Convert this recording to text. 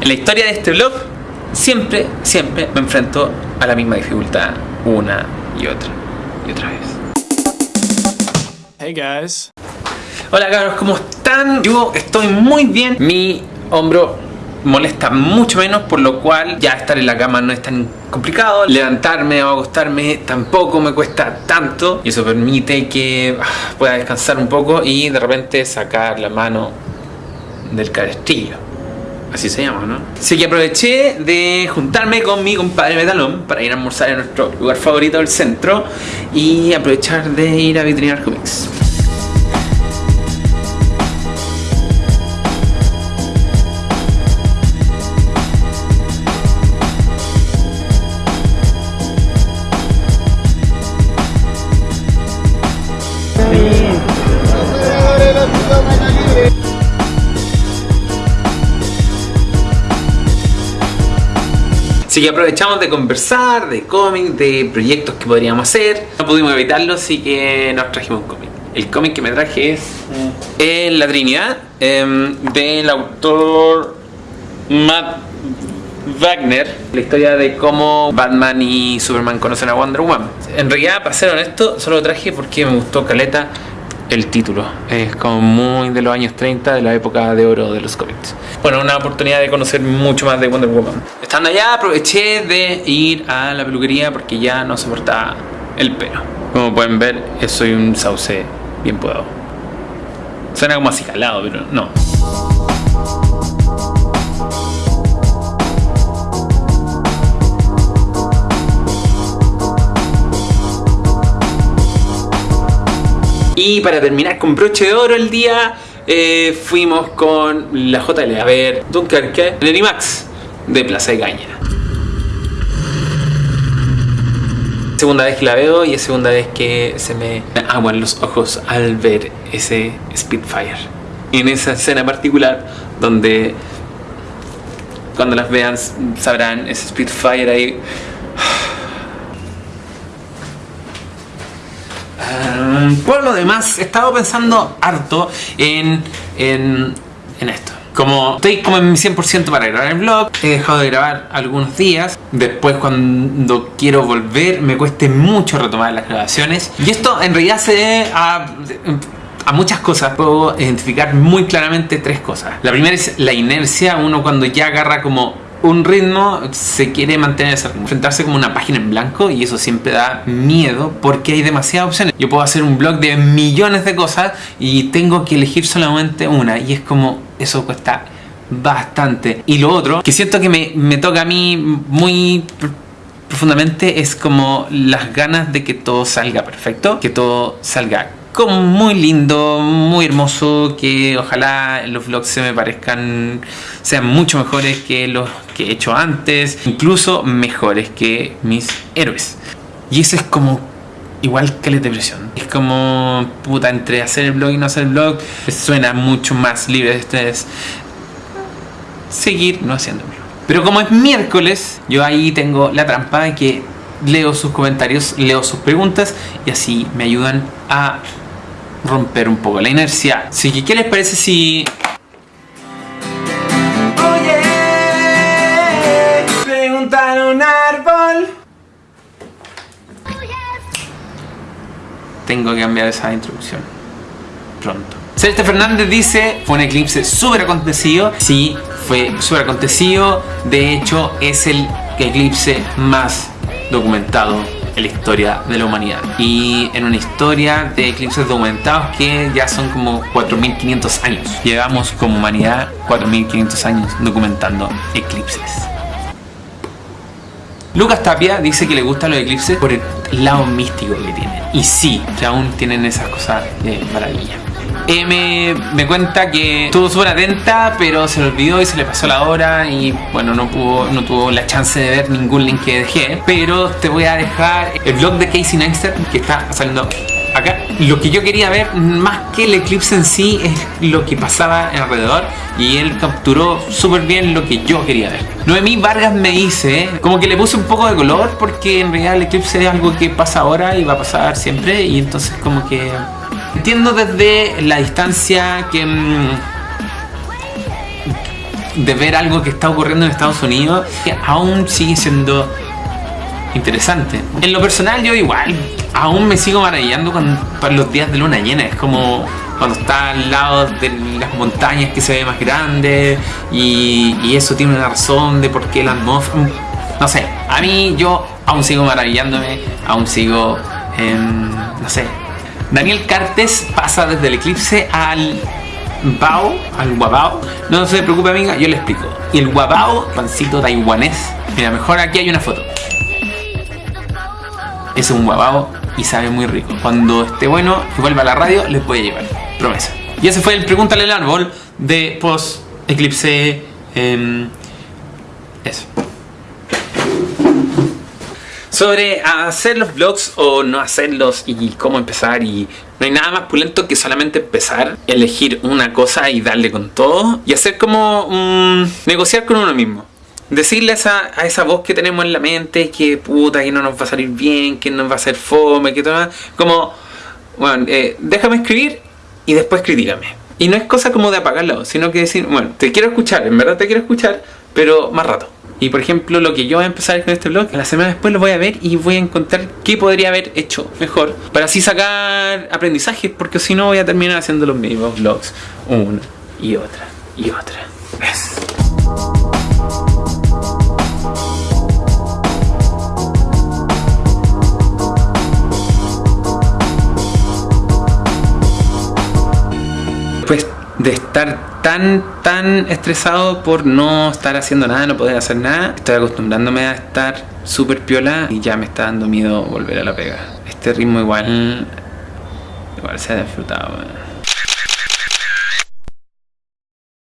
En la historia de este blog, siempre, siempre me enfrento a la misma dificultad una y otra y otra vez. Hey guys. Hola cabros, ¿cómo están? Yo estoy muy bien. Mi hombro molesta mucho menos, por lo cual ya estar en la cama no es tan complicado. Levantarme o acostarme tampoco me cuesta tanto y eso permite que ah, pueda descansar un poco y de repente sacar la mano del cabestrillo. Así se llama, ¿no? Así que aproveché de juntarme con mi compadre Metalón para ir a almorzar en nuestro lugar favorito del centro y aprovechar de ir a vitrinar cómics. Así que aprovechamos de conversar, de cómics, de proyectos que podríamos hacer. No pudimos evitarlo, así que nos trajimos un cómic. El cómic que me traje es eh, La Trinidad, em, del autor Matt Wagner. La historia de cómo Batman y Superman conocen a Wonder Woman. En realidad, para ser honesto, solo lo traje porque me gustó Caleta el título. Es como muy de los años 30, de la época de oro de los cómics. Bueno, una oportunidad de conocer mucho más de Wonder Woman. Estando allá aproveché de ir a la peluquería porque ya no soportaba el pelo. Como pueden ver, soy un sauce bien podado. Suena como así calado, pero no. Y para terminar con broche de oro el día, eh, fuimos con la JL a ver Dunkerque, el Animax de Plaza de Caña. Segunda vez que la veo y es segunda vez que se me aguan los ojos al ver ese Spitfire. En esa escena particular donde cuando las vean sabrán ese Spitfire ahí por lo demás, he estado pensando harto en, en, esto. Como estoy como en mi 100% para grabar el vlog, he dejado de grabar algunos días. Después cuando quiero volver me cueste mucho retomar las grabaciones. Y esto en realidad se debe a, a muchas cosas. Puedo identificar muy claramente tres cosas. La primera es la inercia. Uno cuando ya agarra como un ritmo se quiere mantener enfrentarse como una página en blanco y eso siempre da miedo porque hay demasiadas opciones. Yo puedo hacer un blog de millones de cosas y tengo que elegir solamente una y es como eso cuesta bastante. Y lo otro, que siento que me, me toca a mí muy profundamente es como las ganas de que todo salga perfecto, que todo salga como muy lindo, muy hermoso, que ojalá los vlogs se me parezcan, sean mucho mejores que los he hecho antes, incluso mejores que mis héroes. Y eso es como igual que la depresión. Es como, puta, entre hacer el blog y no hacer el blog, suena mucho más libre de ustedes seguir no haciéndolo. Pero como es miércoles, yo ahí tengo la trampa de que leo sus comentarios, leo sus preguntas y así me ayudan a romper un poco la inercia. Así que, ¿qué les parece si... Tengo que cambiar esa introducción pronto. Celeste Fernández dice, fue un eclipse súper acontecido. Sí, fue súper acontecido. De hecho, es el eclipse más documentado en la historia de la humanidad y en una historia de eclipses documentados que ya son como 4.500 años. Llevamos como humanidad 4.500 años documentando eclipses. Lucas Tapia dice que le gustan los eclipses por el lado místico que tienen. Y sí, que aún tienen esas cosas de maravilla. M me cuenta que estuvo súper atenta, pero se le olvidó y se le pasó la hora y bueno, no, pudo, no tuvo la chance de ver ningún link que dejé. Pero te voy a dejar el blog de Casey Neistat que está saliendo acá. Lo que yo quería ver, más que el eclipse en sí, es lo que pasaba alrededor y él capturó súper bien lo que yo quería ver. Noemí Vargas me dice, como que le puse un poco de color porque en realidad el eclipse es algo que pasa ahora y va a pasar siempre y entonces como que Entiendo desde la distancia que, mm, de ver algo que está ocurriendo en Estados Unidos, que aún sigue siendo interesante. En lo personal yo igual, aún me sigo maravillando con, con los días de luna llena, es como cuando está al lado de las montañas que se ve más grande y, eso tiene una razón de por qué la atmósfera... No sé, a mí yo aún sigo maravillándome, aún sigo, em, no sé. Daniel Cartes pasa desde el eclipse al Bao, al Guabao. No se preocupe amiga, yo le explico. Y el Guabao, pancito taiwanés. Mira, mejor aquí hay una foto. Es un guabao y sabe muy rico. Cuando esté bueno vuelva a la radio, les voy a llevar. Promesa. Y ese fue el Pregúntale al árbol de post eclipse. em, eso. Sobre hacer los vlogs o no hacerlos y cómo empezar y no hay nada más pulento que solamente empezar, elegir una cosa y darle con todo y hacer como mm, negociar con uno mismo. Decirle a esa, a esa voz que tenemos en la mente que puta, que no nos va a salir bien, que nos va a hacer fome, que todo, como, bueno, eh, déjame escribir y después critícame. Y no es cosa como de apagar la voz, sino que decir, bueno, te quiero escuchar, en verdad te quiero escuchar, pero más rato. Y por ejemplo, lo que yo voy a empezar con este blog, la semana después lo voy a ver y voy a encontrar qué podría haber hecho mejor para así sacar aprendizajes, porque si no voy a terminar haciendo los mismos vlogs una y otra y otra vez. De estar tan, tan estresado por no estar haciendo nada, no poder hacer nada, estoy acostumbrándome a estar súper piola y ya me está dando miedo volver a la pega. Este ritmo igual, igual se ha disfrutado.